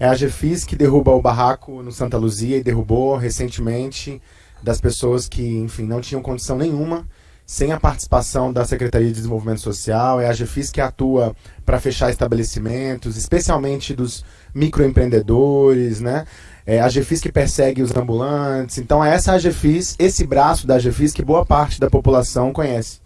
É a GFIS que derruba o barraco no Santa Luzia e derrubou recentemente das pessoas que, enfim, não tinham condição nenhuma, sem a participação da Secretaria de Desenvolvimento Social. É a GFIS que atua para fechar estabelecimentos, especialmente dos microempreendedores, né? É a GFIS que persegue os ambulantes. Então, é essa a GFIS, esse braço da GFIS que boa parte da população conhece.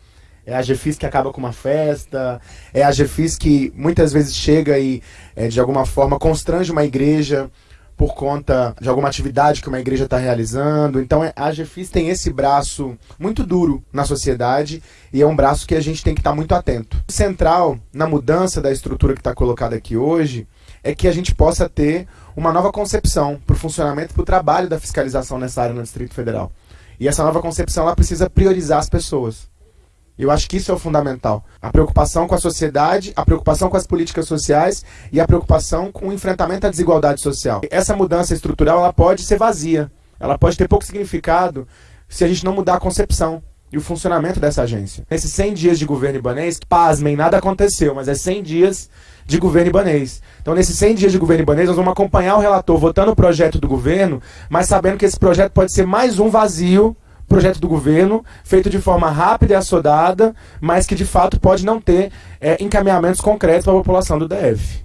É a GFIS que acaba com uma festa, é a GFIS que muitas vezes chega e, é, de alguma forma, constrange uma igreja por conta de alguma atividade que uma igreja está realizando. Então é, a GFIS tem esse braço muito duro na sociedade e é um braço que a gente tem que estar tá muito atento. O central na mudança da estrutura que está colocada aqui hoje é que a gente possa ter uma nova concepção para o funcionamento e para o trabalho da fiscalização nessa área no Distrito Federal. E essa nova concepção ela precisa priorizar as pessoas. Eu acho que isso é o fundamental. A preocupação com a sociedade, a preocupação com as políticas sociais e a preocupação com o enfrentamento à desigualdade social. Essa mudança estrutural ela pode ser vazia. Ela pode ter pouco significado se a gente não mudar a concepção e o funcionamento dessa agência. Nesses 100 dias de governo ibanês, pasmem, nada aconteceu, mas é 100 dias de governo ibanês. Então, nesses 100 dias de governo ibanês, nós vamos acompanhar o relator votando o projeto do governo, mas sabendo que esse projeto pode ser mais um vazio projeto do governo, feito de forma rápida e assodada, mas que de fato pode não ter é, encaminhamentos concretos para a população do DF.